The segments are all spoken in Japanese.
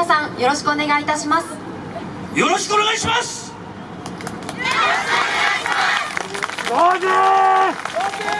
皆さんよろしくお願いいたします。よろしくお願いします。つい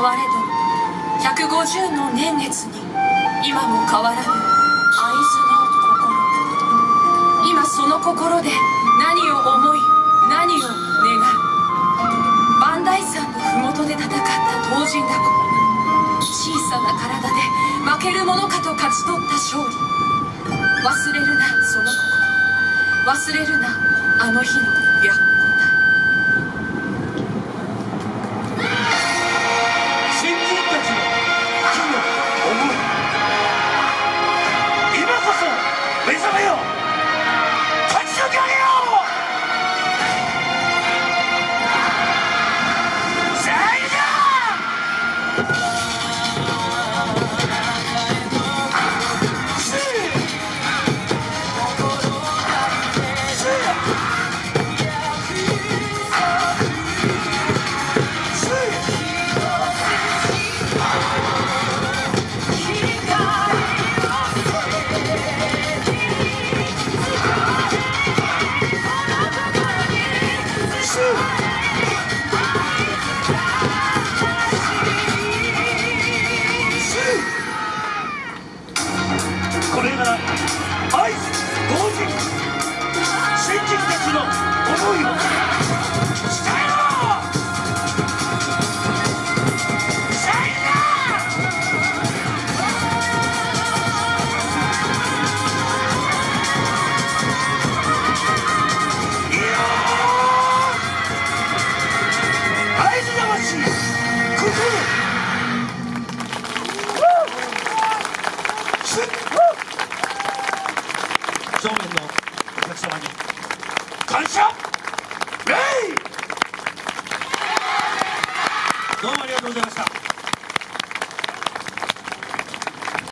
が変われど150の年月に今も変わらぬ会津の心。今その心で何を思い何を願う。磐梯山の麓で戦った東尋だこ小さな体で負けるものかと勝ち取った勝利忘れるなその心。忘れるなあの日の。白新